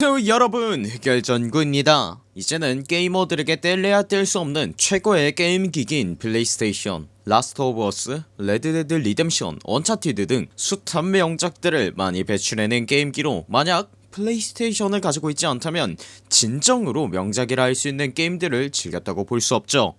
저 여러분 흑열전구입니다. 이제는 게이머들에게 뗄래야 뗄 수 없는 최고의 게임 기기인 플레이스테이션 라스트 오브 어스, 레드데드 리뎀션, 언차티드 등 숱한 명작들을 많이 배출해낸 게임기로 만약 플레이스테이션을 가지고 있지 않다면 진정으로 명작이라 할 수 있는 게임들을 즐겼다고 볼 수 없죠.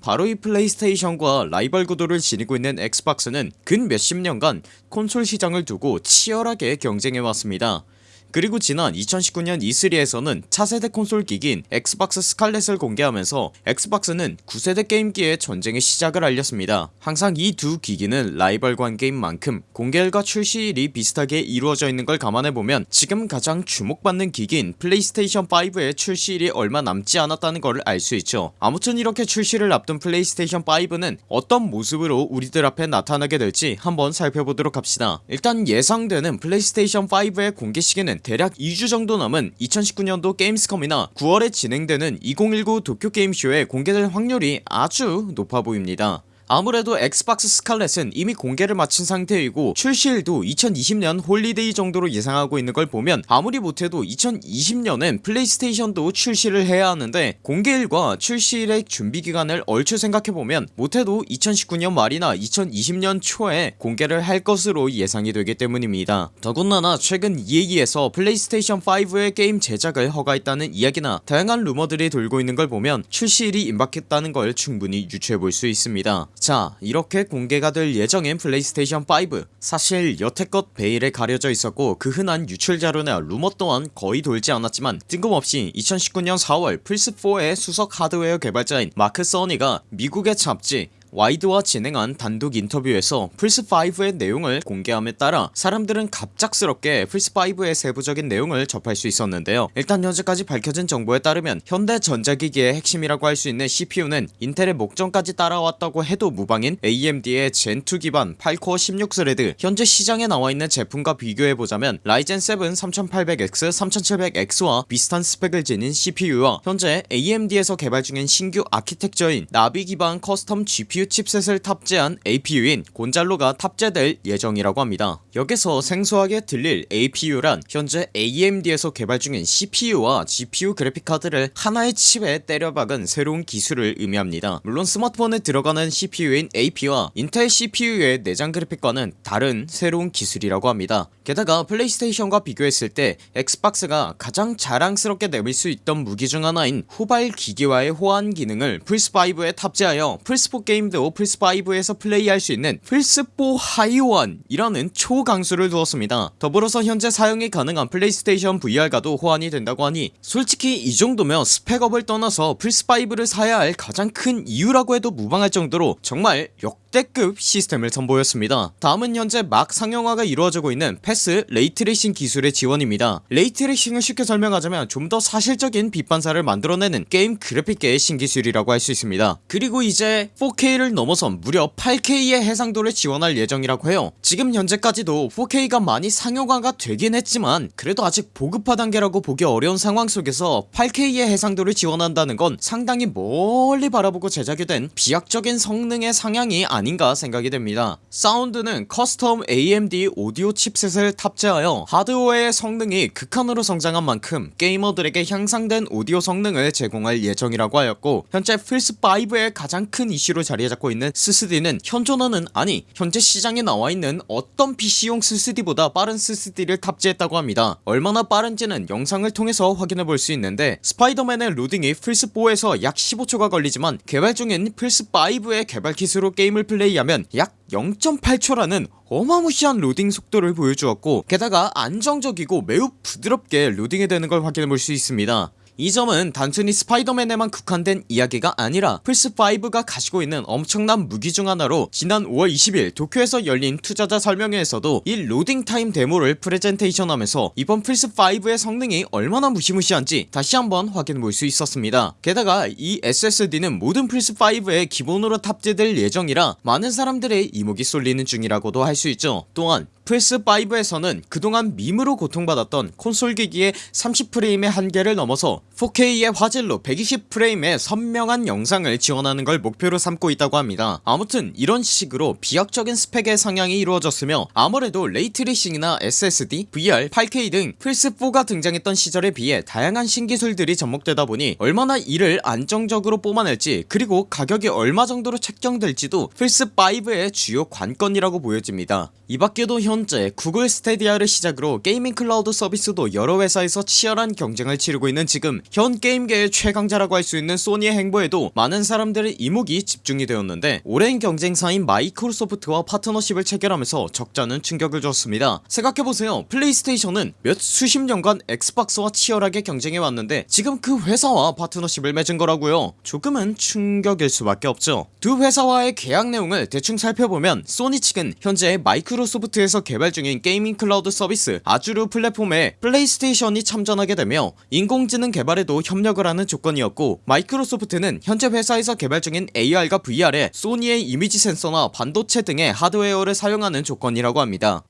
바로 이 플레이스테이션과 라이벌 구도를 지니고 있는 엑스박스는 근 몇십 년간 콘솔 시장을 두고 치열하게 경쟁해왔습니다 그리고 지난 2019년 E3에서는 차세대 콘솔 기기인 엑스박스 스칼렛을 공개하면서 엑스박스는 9세대 게임기의 전쟁의 시작을 알렸습니다. 항상 이 두 기기는 라이벌 관계인 만큼 공개일과 출시일이 비슷하게 이루어져 있는 걸 감안해보면 지금 가장 주목받는 기기인 플레이스테이션 5의 출시일이 얼마 남지 않았다는 걸 알 수 있죠. 아무튼 이렇게 출시를 앞둔 플레이스테이션 5는 어떤 모습으로 우리들 앞에 나타나게 될지 한번 살펴보도록 합시다. 일단 예상되는 플레이스테이션 5의 공개 시기는 대략 2주 정도 남은 2019년도 게임스컴이나 9월에 진행되는 2019 도쿄게임쇼에 공개될 확률이 아주 높아 보입니다 아무래도 엑스박스 스칼렛은 이미 공개를 마친 상태이고 출시일도 2020년 holiday 정도로 예상하고 있는 걸 보면 아무리 못해도 2020년엔 플레이스테이션도 출시를 해야 하는데 공개일과 출시일의 준비기간을 얼추 생각해보면 못해도 2019년 말이나 2020년 초에 공개를 할 것으로 예상이 되기 때문입니다. 더군다나 최근 EA에서 플레이스테이션 5의 게임 제작을 허가했다는 이야기나 다양한 루머들이 돌고 있는 걸 보면 출시일이 임박했다는 걸 충분히 유추해볼 수 있습니다 자 이렇게 공개가 될 예정인 플레이스테이션 5 사실 여태껏 베일에 가려져 있었고 그 흔한 유출 자료나 루머 또한 거의 돌지 않았지만 뜬금없이 2019년 4월 플스4의 수석 하드웨어 개발자인 마크 써니가 미국의 잡지 와이어드와 진행한 단독 인터뷰에서 플스5의 내용을 공개함에 따라 사람들은 갑작스럽게 플스5의 세부적인 내용을 접할 수 있었는데요. 일단 현재까지 밝혀진 정보에 따르면 현대 전자기기의 핵심이라고 할 수 있는 CPU는 인텔의 목전까지 따라왔다고 해도 무방인 AMD의 젠2 기반 8코어 16thread 현재 시장에 나와있는 제품과 비교해보자면 라이젠 7 3800X 3700X와 비슷한 스펙을 지닌 CPU와 현재 AMD에서 개발 중인 신규 아키텍처인 나비 기반 custom GPU 칩셋을 탑재한 APU인 곤잘로가 탑재될 예정이라고 합니다. 여기서 생소하게 들릴 APU란 현재 AMD에서 개발 중인 CPU와 GPU 그래픽카드를 하나의 칩에 때려박은 새로운 기술을 의미합니다. 물론 스마트폰에 들어가는 CPU인 AP와 인텔 CPU의 내장 그래픽과는 다른 새로운 기술이라고 합니다. 게다가 플레이스테이션과 비교했을 때 엑스박스가 가장 자랑스럽게 내밀 수 있던 무기 중 하나인 후발 기기와의 호환 기능을 플스5에 탑재하여 플스4 게임 도 플스5에서 플레이할 수 있는 플스4 하위호환이라는 초강수를 두었습니다. 더불어서 현재 사용이 가능한 플레이스테이션 VR과도 호환이 된다고 하니 솔직히 이 정도면 스펙업을 떠나서 플스5를 사야 할 가장 큰 이유라고 해도 무방할 정도로 정말 역대급 시스템을 선보였습니다. 다음은 현재 막 상용화가 이루어지고 있는 패스 ray tracing 기술의 지원입니다. ray tracing을 쉽게 설명하자면 좀 더 사실적인 빛 반사를 만들어내는 게임 그래픽계의 신기술이라고 할 수 있습니다. 그리고 이제 4K를 넘어선 무려 8K의 해상도를 지원할 예정이라고 해요. 지금 현재까지도 4K가 많이 상용화가 되긴 했지만 그래도 아직 보급화 단계라고 보기 어려운 상황 속에서 8K의 해상도를 지원한다는 건 상당히 멀리 바라보고 제작이 된 비약적인 성능의 상향이 아닌가 생각이 됩니다. 사운드는 custom AMD 오디오 칩셋을 탑재하여 하드웨어의 성능이 극한으로 성장한 만큼 게이머들에게 향상된 오디오 성능을 제공할 예정이라고 하였고 현재 플스5의 가장 큰 이슈로 자리잡고 있는 SSD는 현존하는 아니 현재 시장에 나와있는 어떤 PC용 SSD보다 빠른 SSD를 탑재했다고 합니다. 얼마나 빠른지는 영상을 통해서 확인해볼 수 있는데 스파이더맨의 로딩이 플스4에서 약 15초가 걸리지만 개발 중인 플스5의 개발 기술로 게임을 플레이하면 약 0.8초라는 어마무시한 로딩 속도를 보여주었고 게다가 안정적이고 매우 부드럽게 로딩이 되는 걸 확인해볼 수 있습니다 이 점은 단순히 스파이더맨에만 국한된 이야기가 아니라 플스5가 가지고 있는 엄청난 무기 중 하나로 지난 5월 20일 도쿄에서 열린 투자자 설명회에서도 이 로딩타임 데모를 프레젠테이션 하면서 이번 플스5의 성능이 얼마나 무시무시한지 다시 한번 확인해볼 수 있었습니다. 게다가 이 SSD는 모든 플스5에 기본으로 탑재될 예정이라 많은 사람들의 이목이 쏠리는 중이라고도 할 수 있죠. 또한 플스5에서는 그동안 밈으로 고통받았던 콘솔 기기의 30프레임의 한계를 넘어서 4K의 화질로 120프레임의 선명한 영상을 지원하는 걸 목표로 삼고 있다고 합니다. 아무튼 이런 식으로 비약적인 스펙의 상향이 이루어졌으며 아무래도 ray tracing이나 SSD, VR, 8K 등 플스4가 등장했던 시절에 비해 다양한 신기술들이 접목되다 보니 얼마나 이를 안정적으로 뽑아낼지 그리고 가격이 얼마 정도로 책정될지도 플스5의 주요 관건이라고 보여집니다. 이밖에도 현재 구글 스테디아를 시작으로 gaming 클라우드 서비스도 여러 회사에서 치열한 경쟁을 치르고 있는 지금 현 게임계의 최강자라고 할 수 있는 소니의 행보에도 많은 사람들의 이목이 집중이 되었는데 오랜 경쟁사인 마이크로소프트와 파트너십을 체결하면서 적잖은 충격을 줬습니다. 생각해보세요. 플레이스테이션은 몇 수십 년간 엑스박스와 치열하게 경쟁해왔는데 지금 그 회사와 파트너십을 맺은 거라고요. 조금은 충격일 수밖에 없죠. 두 회사와의 계약 내용을 대충 살펴보면 소니 측은 현재 마이크로소프트에서 개발 중인 gaming 클라우드 서비스 Azure 플랫폼에 플레이스테이션이 참전하게 되며 인공지능 개발에도 협력을 하는 조건이었고 마이크로소프트는 현재 회사에서 개발 중인 AR과 VR에 소니의 이미지 센서나 반도체 등의 하드웨어를 사용하는 조건이라고 합니다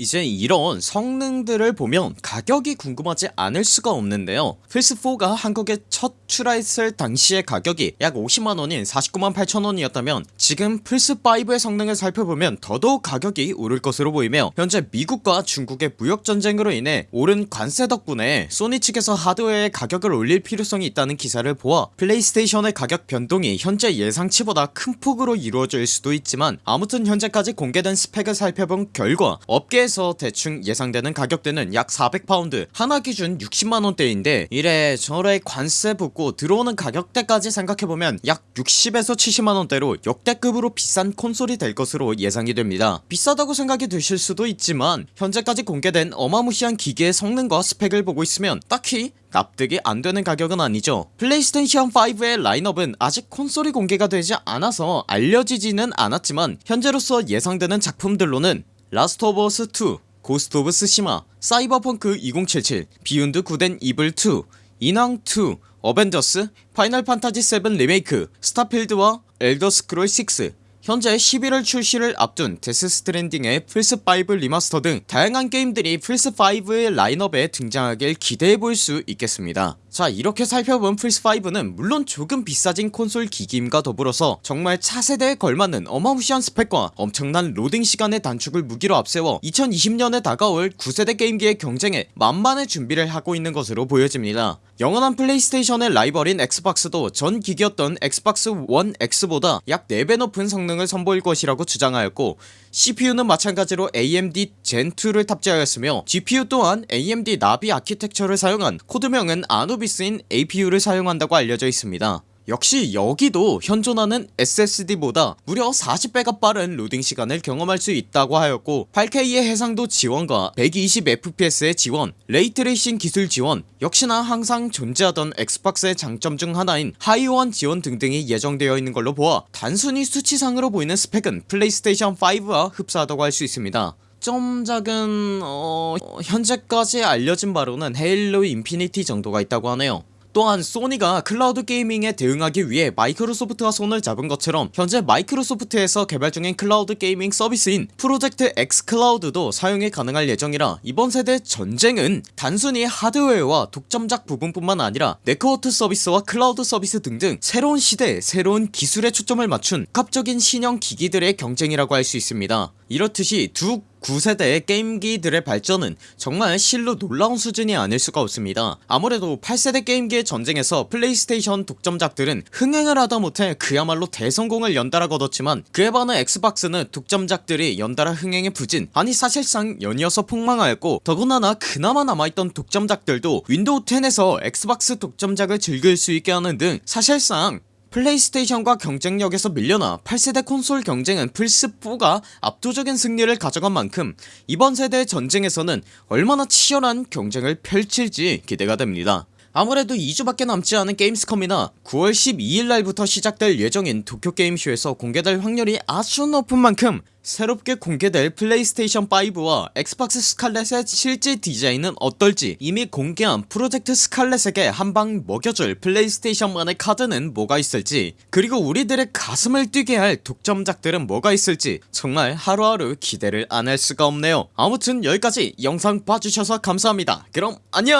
이제 이런 성능들을 보면 가격이 궁금하지 않을 수가 없는데요. 플스4가 한국에 첫 출하했을 당시의 가격이 약 50만원인 49만 8천원이었다면 지금 플스5의 성능을 살펴보면 더더욱 가격이 오를 것으로 보이며 현재 미국과 중국의 무역전쟁으로 인해 오른 관세 덕분에 소니 측에서 하드웨어의 가격을 올릴 필요성이 있다는 기사를 보아 플레이스테이션의 가격 변동이 현재 예상치보다 큰 폭으로 이루어질 수도 있지만 아무튼 현재까지 공개된 스펙을 살펴본 결과 업계에서 대충 예상되는 가격대는 약 400파운드 한화 기준 60만원대인데 이래저래 관세 붙고 들어오는 가격대까지 생각해보면 약 60에서 70만원대로 역대급으로 비싼 콘솔이 될 것으로 예상이 됩니다. 비싸다고 생각이 드실 수도 있지만 현재까지 공개된 어마무시한 기기의 성능과 스펙을 보고 있으면 딱히 납득이 안되는 가격은 아니죠. 플레이스테이션 5의 라인업은 아직 콘솔이 공개가 되지 않아서 알려지지는 않았지만 현재로서 예상되는 작품들로는 Last of Us 2 Ghost of 쓰시마 Cyberpunk 2077 Beyond Good and Evil 2 인왕 2 Avengers Final Fantasy 7 리메이크 Starfield와 Elder Scrolls 6 현재 11월 출시를 앞둔 Death Stranding의 플스5 remaster 등 다양한 게임들이 플스5의 라인업에 등장하길 기대해볼 수 있겠습니다 자 이렇게 살펴본 플스5는 물론 조금 비싸진 콘솔 기기임과 더불어서 정말 차세대에 걸맞는 어마무시한 스펙과 엄청난 로딩 시간의 단축을 무기로 앞세워 2020년에 다가올 9세대 게임기의 경쟁에 만반의 준비를 하고 있는 것으로 보여집니다. 영원한 플레이스테이션의 라이벌인 엑스박스도 전 기기였던 엑스박스 1 X보다 약 4배 높은 성능을 선보일 것이라고 주장하였고 CPU는 마찬가지로 AMD 젠2를 탑재하였으며 GPU 또한 AMD 나비 아키텍처를 사용한 코드명은 아누비스인 APU를 사용한다고 알려져 있습니다. 역시 여기도 현존하는 SSD보다 무려 40배가 빠른 로딩 시간을 경험할 수 있다고 하였고 8K의 해상도 지원과 120fps의 지원 ray tracing 기술 지원 역시나 항상 존재하던 엑스박스의 장점 중 하나인 하위 호환 지원 등등이 예정되어 있는 걸로 보아 단순히 수치상으로 보이는 스펙은 플레이스테이션 5와 흡사하다고 할 수 있습니다 좀 작은 어... 현재까지 알려진 바로는 헤일로 인피니티 정도가 있다고 하네요. 또한 소니가 클라우드 게이밍에 대응하기 위해 마이크로소프트와 손을 잡은 것처럼 현재 마이크로소프트에서 개발 중인 클라우드 게이밍 서비스인 프로젝트 X 클라우드도 사용이 가능할 예정이라 이번 세대 전쟁은 단순히 하드웨어와 독점작 부분뿐만 아니라 네트워크 서비스와 클라우드 서비스 등등 새로운 시대 새로운 기술에 초점을 맞춘 복합적인 신형 기기들의 경쟁이라고 할 수 있습니다. 이렇듯이 두 9세대의 게임기들의 발전은 정말 실로 놀라운 수준이 아닐 수가 없습니다. 아무래도 8세대 게임기의 전쟁에서 플레이스테이션 독점작들은 흥행을 하다 못해 그야말로 대성공을 연달아 거뒀지만 그에 반해 엑스박스는 독점작들이 연달아 흥행에 부진 아니 사실상 연이어서 폭망하였고 더군다나 그나마 남아있던 독점작들도 윈도우 10에서 엑스박스 독점작을 즐길 수 있게 하는 등 사실상 플레이스테이션과 경쟁력에서 밀려나 8세대 콘솔 경쟁은 플스4가 압도적인 승리를 가져간 만큼 이번 세대의 전쟁에서는 얼마나 치열한 경쟁을 펼칠지 기대가 됩니다. 아무래도 2주밖에 남지 않은 게임스컴이나 9월 12일날부터 시작될 예정인 도쿄게임쇼에서 공개될 확률이 아주 높은 만큼 새롭게 공개될 플레이스테이션 5와 엑스박스 스칼렛의 실제 디자인은 어떨지 이미 공개한 프로젝트 스칼렛에게 한방 먹여줄 플레이스테이션만의 카드는 뭐가 있을지 그리고 우리들의 가슴을 뛰게 할 독점작들은 뭐가 있을지 정말 하루하루 기대를 안 할 수가 없네요. 아무튼 여기까지 영상 봐주셔서 감사합니다. 그럼 안녕